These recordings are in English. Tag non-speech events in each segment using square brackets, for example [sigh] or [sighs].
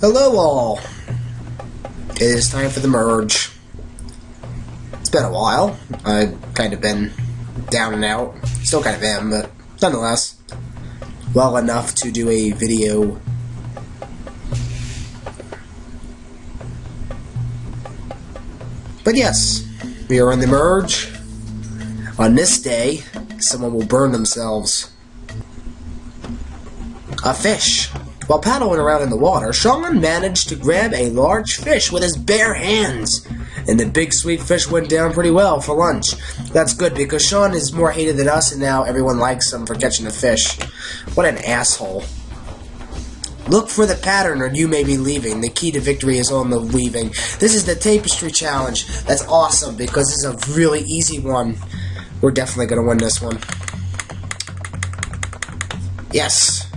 Hello all. It is time for the merge. It's been a while. I've kind of been down and out. Still kind of am, but nonetheless, well enough to do a video. But yes, we are on the merge. On this day, someone will burn themselves. A fish. While paddling around in the water, Sean managed to grab a large fish with his bare hands. And the big sweet fish went down pretty well for lunch. That's good because Sean is more hated than us and now everyone likes him for catching a fish. What an asshole. Look for the pattern or you may be leaving. The key to victory is on the weaving. This is the tapestry challenge. That's awesome because it's a really easy one. We're definitely going to win this one. Yes.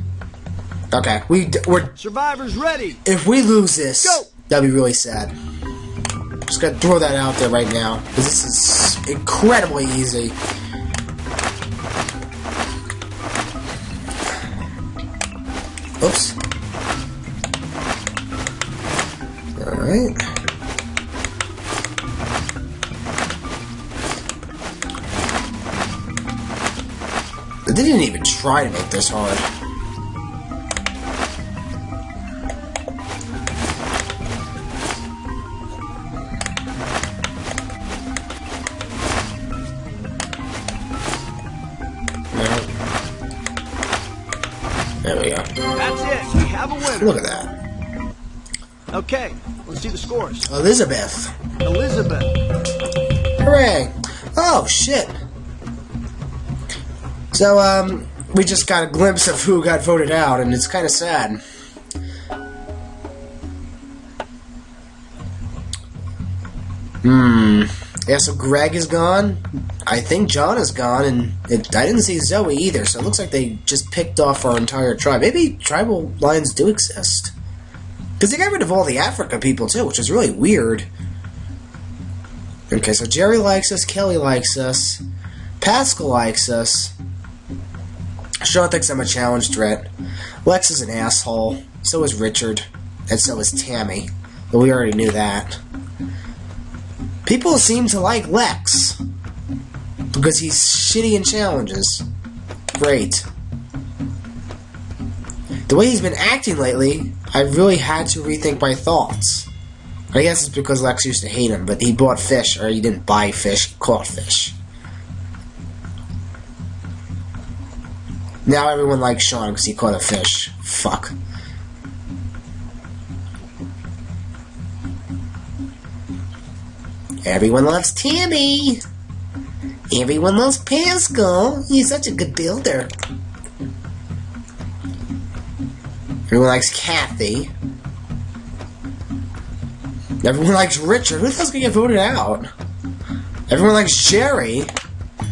Okay, we we're survivors ready. If we lose this, Go. that'd be really sad. Just gotta throw that out there right now because this is incredibly easy. Oops. All right. They didn't even try to make this hard. We go. That's it. We have a winner. Look at that. Okay, let's see the scores. Elizabeth. Elizabeth. Hooray! Oh, shit. So, um, we just got a glimpse of who got voted out, and it's kind of sad. Hmm. Yeah, so Greg is gone. I think John is gone, and it, I didn't see Zoe either, so it looks like they just picked off our entire tribe. Maybe tribal lines do exist. Because they got rid of all the Africa people, too, which is really weird. Okay, so Jerry likes us, Kelly likes us, Pascal likes us. Sean thinks I'm a challenge threat. Lex is an asshole. So is Richard. And so is Tammy. But we already knew that. People seem to like Lex. Because he's shitty in challenges. Great. The way he's been acting lately, I really had to rethink my thoughts. I guess it's because Lex used to hate him, but he bought fish, or he didn't buy fish, he caught fish. Now everyone likes Sean because he caught a fish. Fuck. Everyone loves Tammy. Everyone loves Pascal. He's such a good builder. Everyone likes Kathy. Everyone likes Richard. Who the hell's gonna get voted out? Everyone likes Jerry,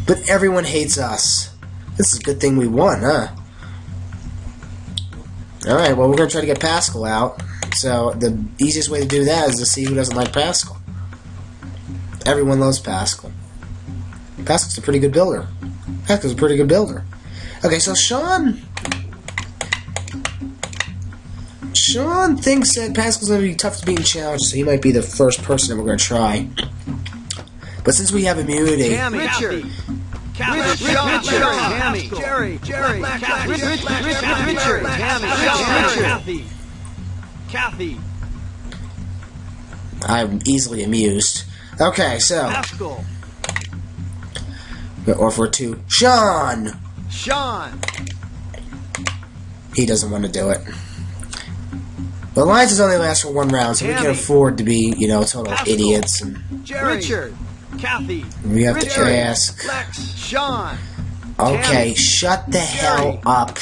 but everyone hates us. This is a good thing we won, huh? Alright, well, we're gonna try to get Pascal out. So, the easiest way to do that is to see who doesn't like Pascal. Everyone loves Pascal. Pascal's a pretty good builder. Pascal's a pretty good builder. Okay, so Sean. Sean thinks that Pascal's gonna be tough to beat in challenge, so he might be the first person that we're gonna try. But since we have immunity, Tammy. Richard. Kathy. Richard. Richard. Tammy. Jerry. Jerry. Kathy. Richard. Richard. Tammy. Sean. Kathy. Kathy. I'm easily amused. Okay, so Pascal. Or for two, Sean. Sean. He doesn't want to do it. The alliances only last for one round, so we can Tammy. afford to be, you know, total Pascal. idiots, and Jerry. Richard. Kathy. we have Richard. to ask. Lex. Sean. Okay, Tammy. shut the hell up.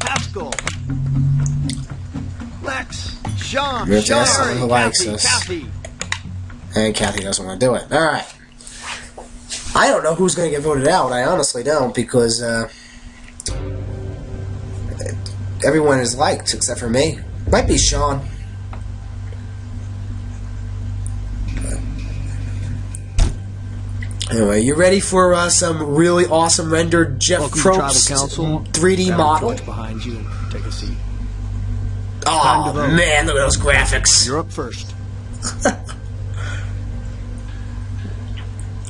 Pascal. Lex. Sean. We have to ask someone who likes Kathy. us. Kathy. And Kathy doesn't want to do it. Alright. I don't know who's going to get voted out. I honestly don't, because uh, everyone is liked except for me. Might be Sean. Anyway, you ready for uh, some really awesome rendered Jeff Welcome Probst Council. 3D Grab model? behind you take a seat. Oh time to vote. man, look at those graphics! You're up first.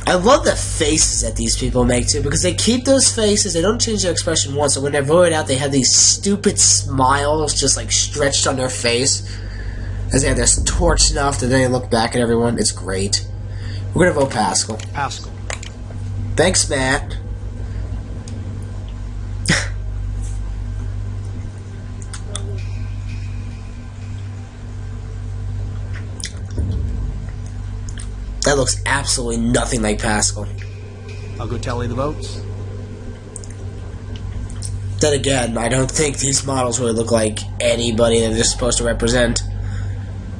I love the faces that these people make too, because they keep those faces. They don't change their expression once. So when they're voted out, they have these stupid smiles just like stretched on their face as they have this torch snuffed, and then they look back at everyone. It's great. We're gonna vote Pascal. Pascal. Thanks, Matt. That looks absolutely nothing like Pascal. I'll go tally the votes. Then again, I don't think these models really look like anybody that they're supposed to represent.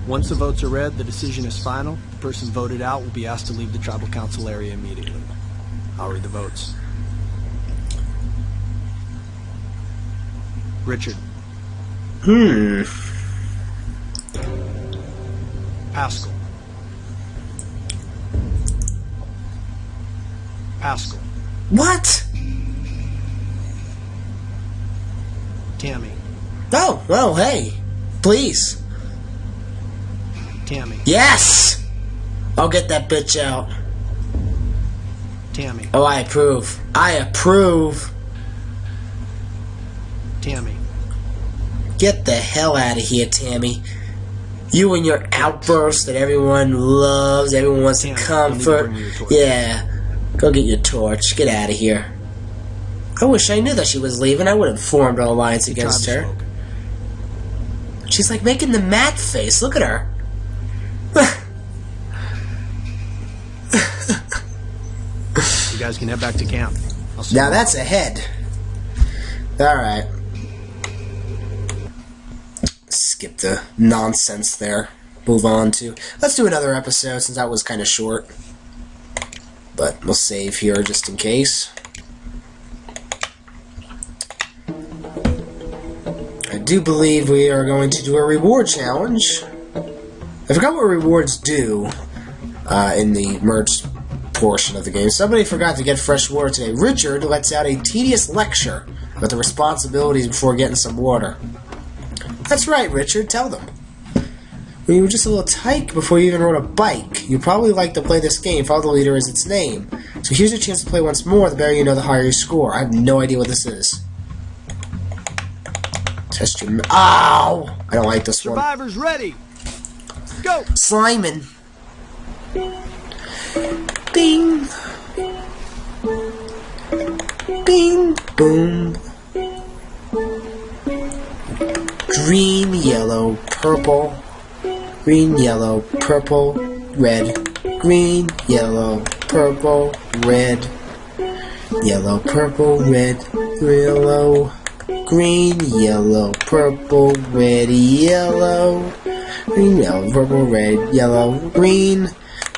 Once the votes are read, the decision is final. The person voted out will be asked to leave the tribal council area immediately. I'll read the votes. Richard. Hmm. Pascal. Pascal. What? Tammy. Oh, well, hey. Please. Tammy. Yes! I'll get that bitch out. Tammy. Oh, I approve. I approve. Tammy. Get the hell out of here, Tammy. You and your outbursts that everyone loves, everyone wants to Tammy, to comfort. bring me your torch. Yeah. Go get your torch. Get out of here. I wish I knew that she was leaving. I would have formed an alliance against her. spoke. She's like making the mad face. Look at her. You guys can head back to camp. Now that's a head. Alright. Skip the nonsense there. Move on to. Let's do another episode since that was kind of short. But we'll save here just in case. I do believe we are going to do a reward challenge. I forgot what rewards do uh, in the merch portion of the game. Somebody forgot to get fresh water today. Richard lets out a tedious lecture about the responsibilities before getting some water. That's right, Richard. Tell them. When you were just a little tyke before you even rode a bike, you probably like to play this game. Follow the leader as its name. So here's your chance to play once more. The better you know, the higher your score. I have no idea what this is. Test your. Ow! I don't like this one. Survivors ready. Go. Simon. Bing. Bing. Boom. Green, yellow, purple. Green, yellow, purple, red. Green, yellow, purple, red. Yellow, purple, red, yellow. Green, yellow, purple, red, yellow. Green, yellow, purple, red, yellow, green.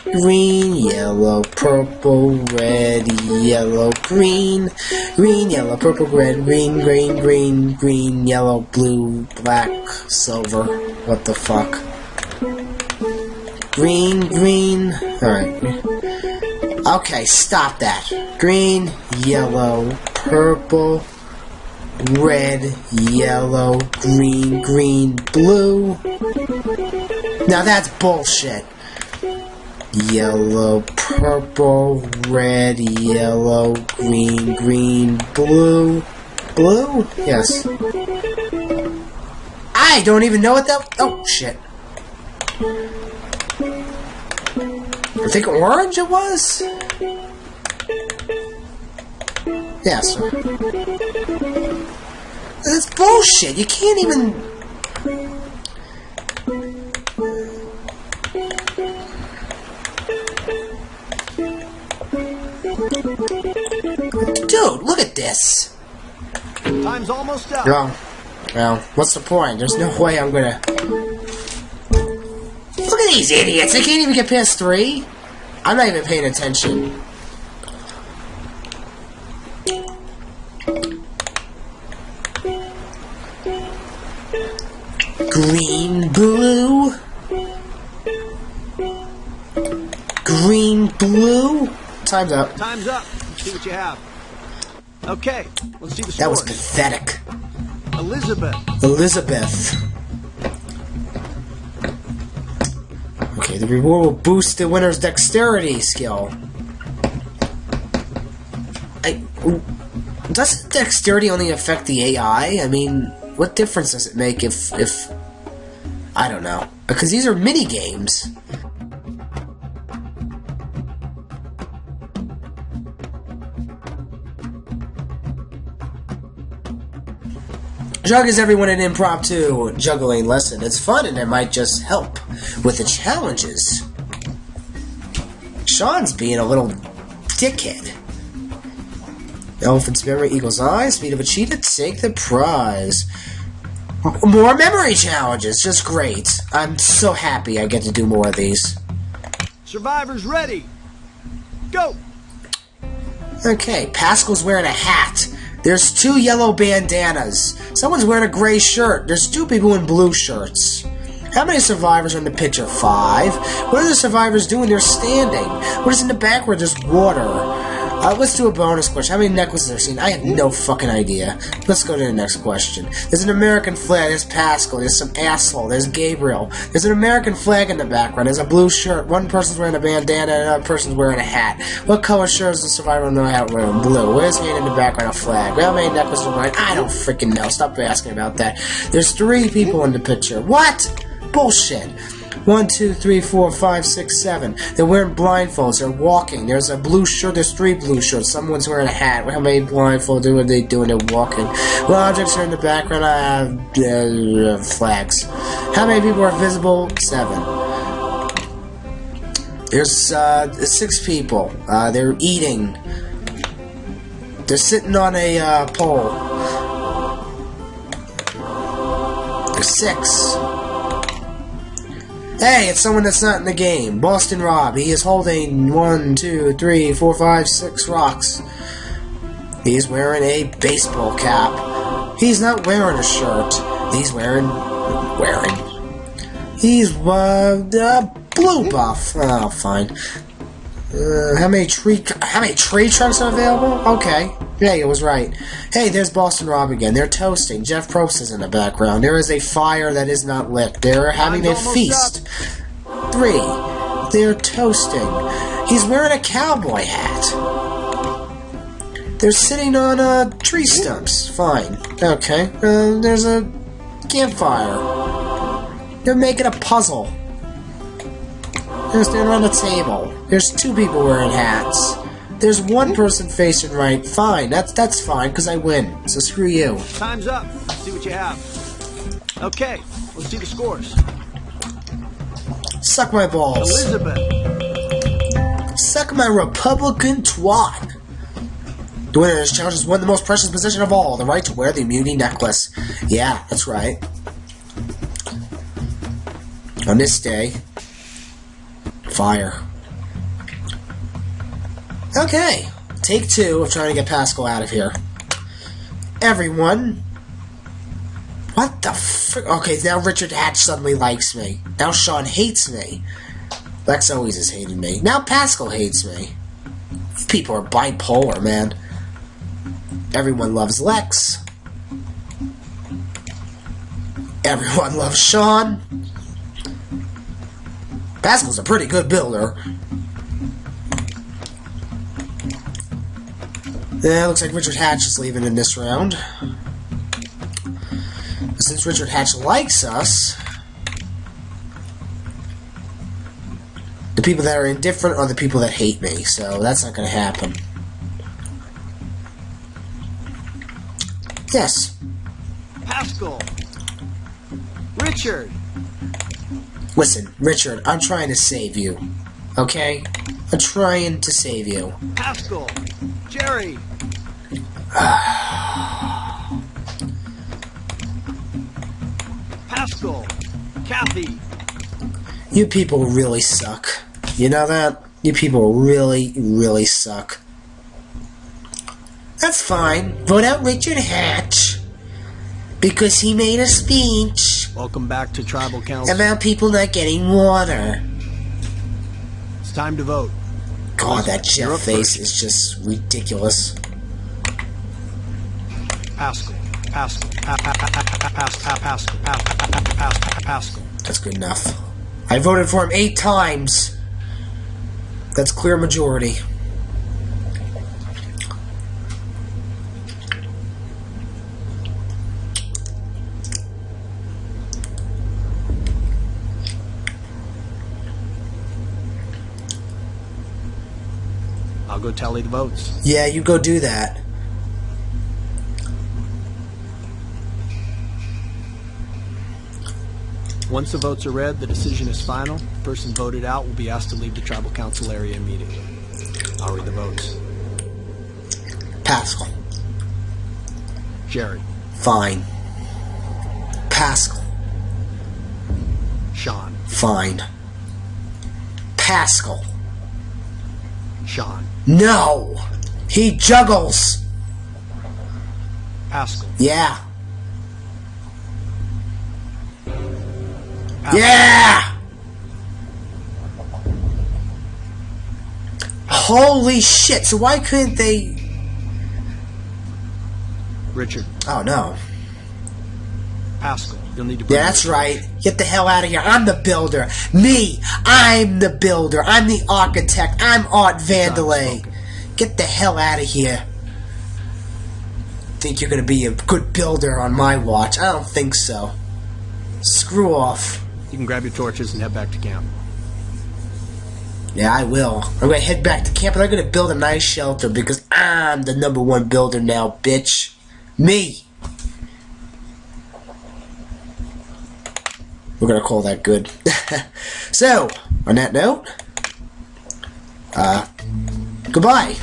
Green, yellow, purple, red, yellow, green. Green, yellow, purple, red, green, green, green, green, yellow, blue, black, silver. What the fuck? Green, green. Alright. Okay, stop that. Green, yellow, purple, red, yellow, green, green, blue. Now that's bullshit. Yellow, purple, red, yellow, green, green, blue. Blue? Yes. I don't even know what that. Oh, shit. I think orange it was? Yes. That's bullshit. You can't even. Dude, look at this. Time's almost up. Well, well, what's the point? There's no way I'm gonna. At these idiots. They can't even get past three. I'm not even paying attention. Green, blue. Green, blue. time's up. Time's up. Let's see what you have. Okay, let's see the scores. That was pathetic. Elizabeth. Elizabeth. The reward will boost the winner's dexterity skill. I, doesn't dexterity only affect the AI? I mean, what difference does it make if if I don't know? Because these are mini games. Jug is everyone an impromptu juggling lesson. It's fun and it might just help with the challenges. Sean's being a little dickhead. Elephant's memory, eagle's eye, speed of a cheetah, take the prize. More memory challenges, just great. I'm so happy I get to do more of these. Survivors ready. Go. Okay, Pascal's wearing a hat. There's two yellow bandanas. Someone's wearing a gray shirt. There's two people in blue shirts. How many survivors are in the picture? Five. What are the survivors doing? They're standing. What is in the back where there's water? Uh, let's do a bonus question. How many necklaces are seen? I have no fucking idea. Let's go to the next question. There's an American flag. There's Pascal. There's some asshole. There's Gabriel. There's an American flag in the background. There's a blue shirt. One person's wearing a bandana another person's wearing a hat. What color shirt is the survivor in the hat wearing? Blue. Where's hand in the background? A flag. How many necklaces are wearing? I don't freaking know. Stop asking about that. There's three people in the picture. What? Bullshit. One, two, three, four, five, six, seven. They're wearing blindfolds. They're walking. There's a blue shirt. There's three blue shirts. Someone's wearing a hat. How many blindfolds are they doing? They're walking. What objects are in the background? I have uh, flags. How many people are visible? Seven. There's uh, six people. Uh, they're eating. They're sitting on a uh, pole. There's six. Hey, it's someone that's not in the game. Boston Rob. He is holding one, two, three, four, five, six rocks. He's wearing a baseball cap. He's not wearing a shirt. He's wearing wearing. He's uh, uh blue buff. Oh, fine. Uh, how many tree how many tree trunks are available? Okay. Yeah, it was right. Hey, there's Boston Rob again. They're toasting. Jeff Probst is in the background. There is a fire that is not lit. They're having a feast. Up. Three. They're toasting. He's wearing a cowboy hat. They're sitting on uh, tree stumps. Fine. Okay. Uh, there's a campfire. They're making a puzzle. They're standing on a table. There's two people wearing hats. There's one person facing right. Fine, that's that's fine because I win. So screw you. Time's up. Let's see what you have. Okay, let's see the scores. Suck my balls. Elizabeth. Suck my Republican twat. The winner of this challenge has won the most precious possession of all, the right to wear the immunity necklace. Yeah, that's right. On this day, fire. Okay, take two of trying to get Pascal out of here. Everyone. What the frick? Okay, now Richard Hatch suddenly likes me. Now Sean hates me. Lex always has hated me. Now Pascal hates me. People are bipolar, man. Everyone loves Lex. Everyone loves Sean. Pascal's a pretty good builder. Yeah, looks like Richard Hatch is leaving in this round. Since Richard Hatch likes us, the people that are indifferent are the people that hate me, so that's not going to happen. Yes. Pascal. Richard. Listen, Richard, I'm trying to save you. Okay? I'm trying to save you. Pascal. Jerry. [sighs] Pascal. Kathy. You people really suck. You know that? You people really, really suck. That's fine. Vote out Richard Hatch. Because he made a speech Welcome back to Tribal Council. about people not getting water. It's time to vote. God, that Jeff face is just ridiculous. Pascal. Pascal. Pa- pa- pa- pa- pa- Pascal. Pascal. Pa- pa- pa- pa- Pascal. Pascal. That's good enough. I voted for him eight times. That's clear majority. I'll go tally the votes. Yeah, you go do that. Once the votes are read, the decision is final. The person voted out will be asked to leave the tribal council area immediately. I'll read the votes. Pascal. Jerry. Fine. Pascal. Sean. Fine. Pascal. Sean. No! He juggles! Pascal. Yeah. Yeah! Holy shit, so why couldn't they. Richard. Oh no. Pascal. You'll need to. Yeah, that's right. Get the hell out of here. I'm the builder. Me! I'm the builder. I'm the architect. I'm Art Vandelay. Get the hell out of here. Think you're gonna be a good builder on my watch? I don't think so. Screw off. You can grab your torches and head back to camp. Yeah, I will. I'm gonna head back to camp and I'm gonna build a nice shelter because I'm the number one builder now, bitch. Me! We're gonna call that good. [laughs] so, on that note, uh, goodbye.